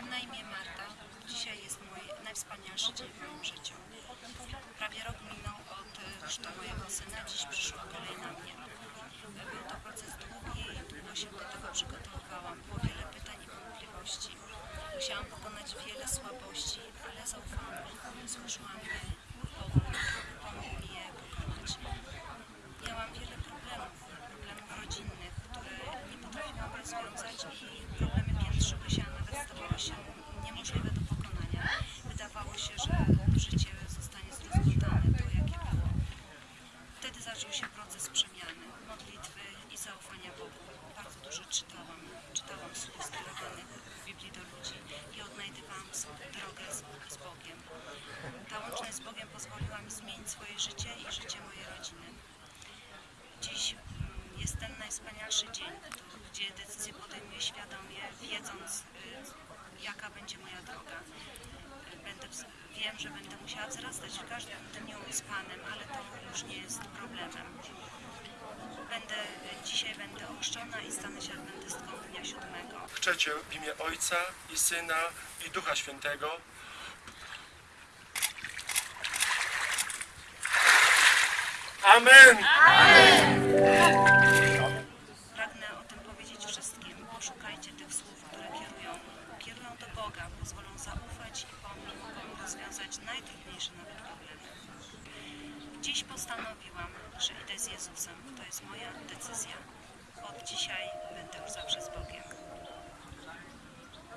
Mam na imię Marta. Dzisiaj jest mój najwspanialszy dzień w moim życiu. Prawie rok minął od e, chrztu mojego syna, dziś przyszła kolej na mnie. Był to proces długi długo się do tego przygotowywałam. Było wiele pytań i wątpliwości. Musiałam pokonać wiele słabości, ale zaufałam je Bogu, pomógł mi je pokonać. Miałam wiele problemów, problemów rodzinnych, które nie potrafiłam rozwiązać i problemy piętrzyły się, a nawet zdawały się niemożliwe do pokonania. Wydawało się, że życie zostanie zdruzgotane, to jakie było. Wtedy zaczął się proces przemiany, modlitwy i zaufania Bogu. Bardzo dużo czytałam. Czytałam słów skierowanych w Biblii do ludzi i odnajdywałam drogę z, z Bogiem. Ta łączność z Bogiem pozwoliła mi zmienić swoje życie i życie mojej rodziny. Dziś mm, jest ten najwspanialszy dzień, gdzie decyzje podejmuję świadomie, wiedząc, y, jaka będzie moja droga. Że będę musiała wzrastać w każdym dniu z Panem, ale to już nie jest problemem. Będę, dzisiaj będę ochrzczona i stanę się adwentystką dnia siódmego. Chcecie w imię Ojca i Syna i Ducha Świętego. Amen! Pragnę o tym powiedzieć wszystkim. Poszukajcie tych słów, które kierują, kierują do Boga, pozwolą zaufać rozwiązać najtrudniejsze nawet problemy. Dziś postanowiłam, że idę z Jezusem. To jest moja decyzja. Od dzisiaj będę już zawsze z Bogiem.